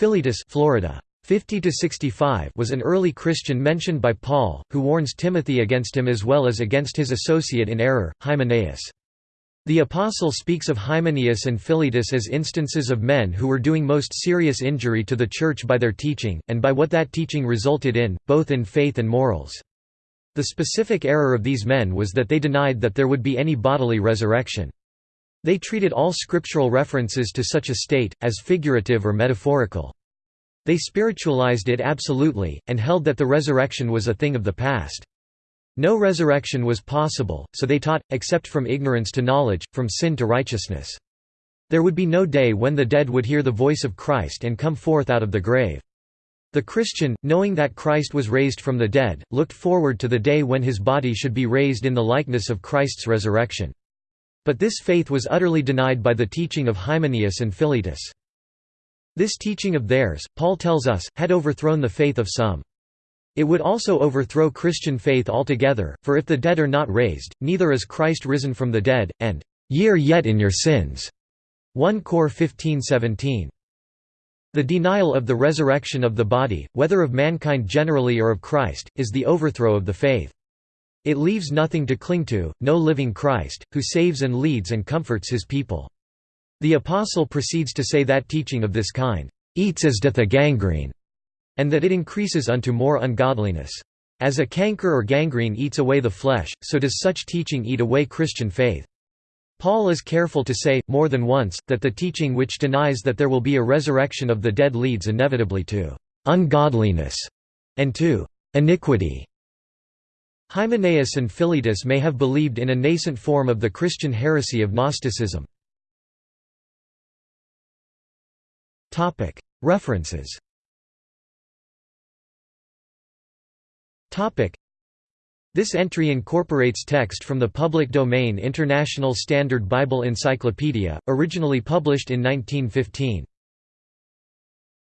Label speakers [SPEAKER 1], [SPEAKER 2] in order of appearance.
[SPEAKER 1] Philetus Florida. 50 to 65 was an early Christian mentioned by Paul, who warns Timothy against him as well as against his associate in error, Hymenaeus. The Apostle speaks of Hymenaeus and Philetus as instances of men who were doing most serious injury to the Church by their teaching, and by what that teaching resulted in, both in faith and morals. The specific error of these men was that they denied that there would be any bodily resurrection. They treated all scriptural references to such a state, as figurative or metaphorical. They spiritualized it absolutely, and held that the resurrection was a thing of the past. No resurrection was possible, so they taught, except from ignorance to knowledge, from sin to righteousness. There would be no day when the dead would hear the voice of Christ and come forth out of the grave. The Christian, knowing that Christ was raised from the dead, looked forward to the day when his body should be raised in the likeness of Christ's resurrection. But this faith was utterly denied by the teaching of Hymenaeus and Philetus. This teaching of theirs, Paul tells us, had overthrown the faith of some. It would also overthrow Christian faith altogether, for if the dead are not raised, neither is Christ risen from the dead, and ye are yet in your sins." 1 Cor 15:17. The denial of the resurrection of the body, whether of mankind generally or of Christ, is the overthrow of the faith. It leaves nothing to cling to, no living Christ, who saves and leads and comforts his people. The Apostle proceeds to say that teaching of this kind, "...eats as doth a gangrene", and that it increases unto more ungodliness. As a canker or gangrene eats away the flesh, so does such teaching eat away Christian faith. Paul is careful to say, more than once, that the teaching which denies that there will be a resurrection of the dead leads inevitably to «ungodliness» and to «iniquity». Hymenaeus and Philetus may have believed in a nascent form of the Christian heresy of Gnosticism. References this entry incorporates text from the public domain International Standard Bible Encyclopedia, originally published in 1915.